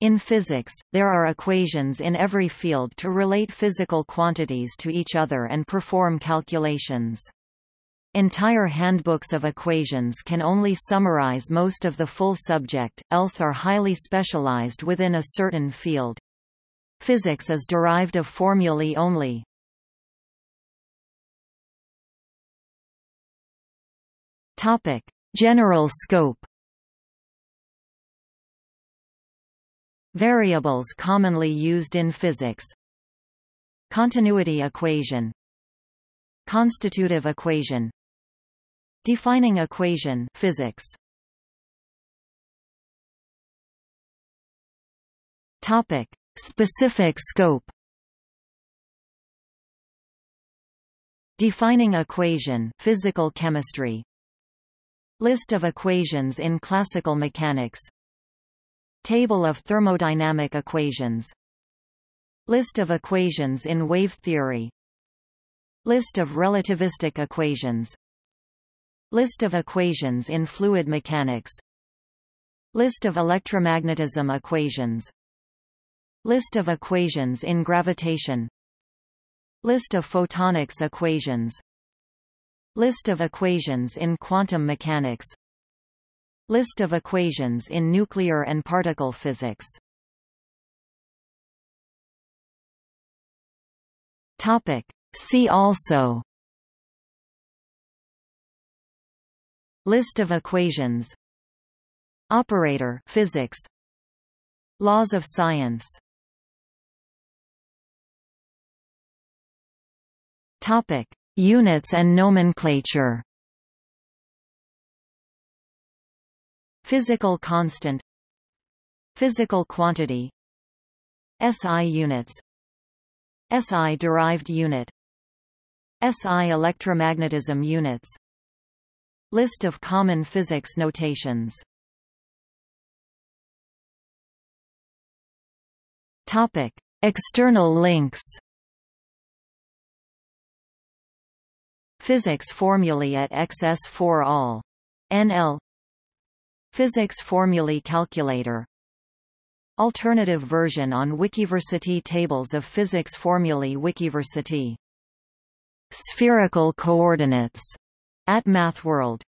In physics, there are equations in every field to relate physical quantities to each other and perform calculations. Entire handbooks of equations can only summarize most of the full subject, else are highly specialized within a certain field. Physics is derived of formulae only. Topic: General scope. Variables commonly used in physics. Continuity equation. Constitutive equation. Defining equation physics. Topic: Specific scope. Defining equation physical chemistry. List of equations in classical mechanics Table of thermodynamic equations. List of equations in wave theory. List of relativistic equations. List of equations in fluid mechanics. List of electromagnetism equations. List of equations in gravitation. List of photonics equations. List of equations in quantum mechanics List of equations in nuclear and particle physics. Topic. See also. List of equations. Operator physics. Laws of science. Topic. Units and nomenclature Physical constant Physical quantity SI units SI derived unit SI electromagnetism units List of common physics notations Topic. External links Physics formulae at XS4 All. NL Physics formulae calculator. Alternative version on Wikiversity Tables of physics formulae Wikiversity. Spherical coordinates. At MathWorld